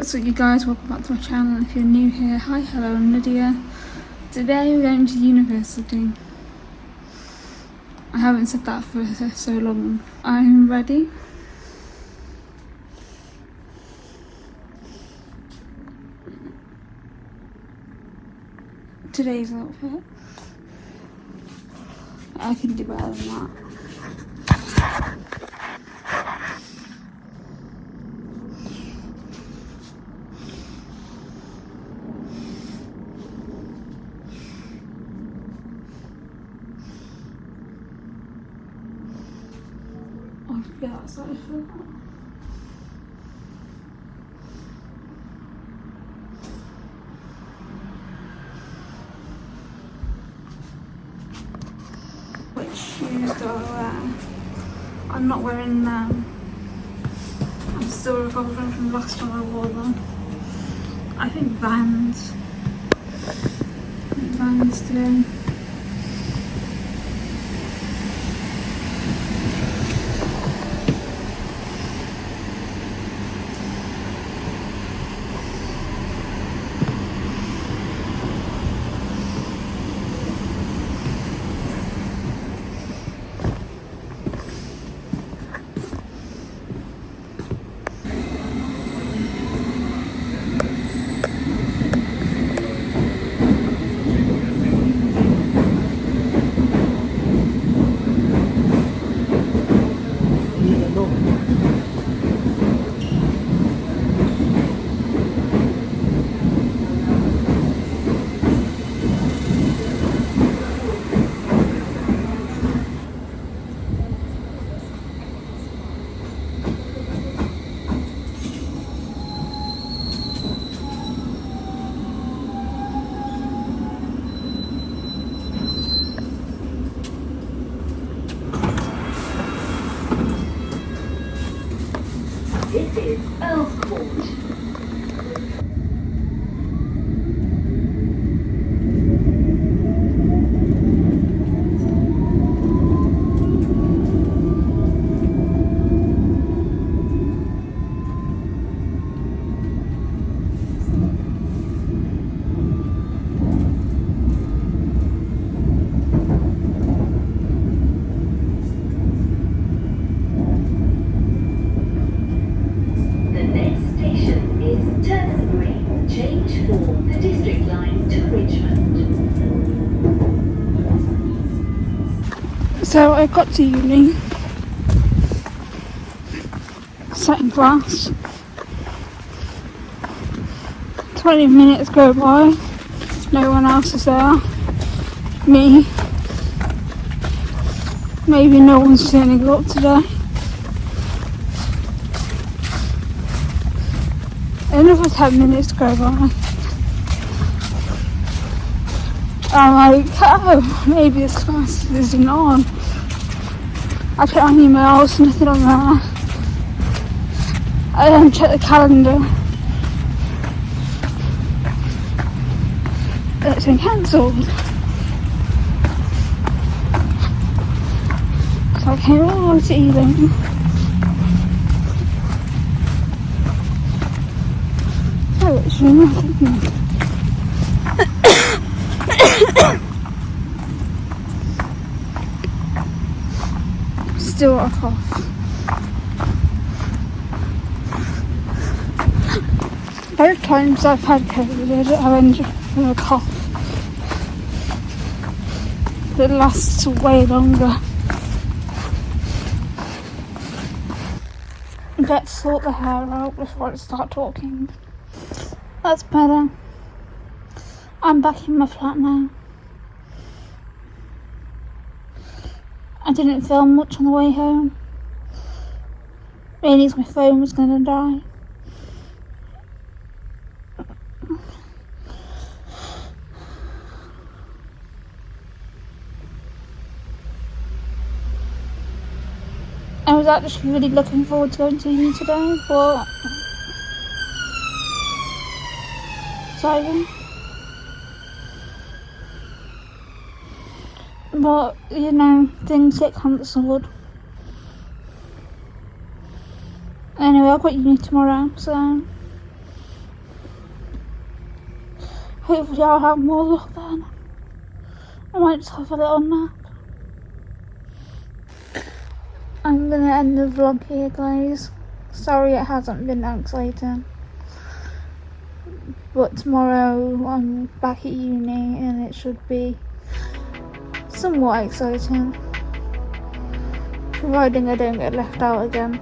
What's up you guys, welcome back to my channel. If you're new here, hi, hello, I'm Lydia. Today we're going to university. I haven't said that for so long. I'm ready. Today's outfit. I can do better than that. Outside shoes do I wear? I'm not wearing them. I'm still recovering from last time I wore them. I think Vans. I think Vans today. So I got to uni, sat in class. 20 minutes go by, no one else is there. Me. Maybe no one's turning up today. Another 10 minutes go by. I'm like, oh, maybe this class isn't on. I check my emails, nothing on there. I then check the calendar. It's been cancelled. So I came all the way to Ealing. So it's really nothing. Still a cough. Both times I've had COVID, I've ended with a cough that lasts way longer. Let's sort the hair out before I start talking. That's better. I'm back in my flat now. I didn't film much on the way home. 'cause my phone was gonna die. I was actually really looking forward to going to uni today, but Simon. But you know, things get cancelled. Anyway, I've got uni tomorrow, so Hopefully I'll have more luck then. I might just have a little nap. I'm gonna end the vlog here guys. Sorry it hasn't been that exciting. But tomorrow I'm back at uni and it should be somewhat exciting. Providing I don't get left out again.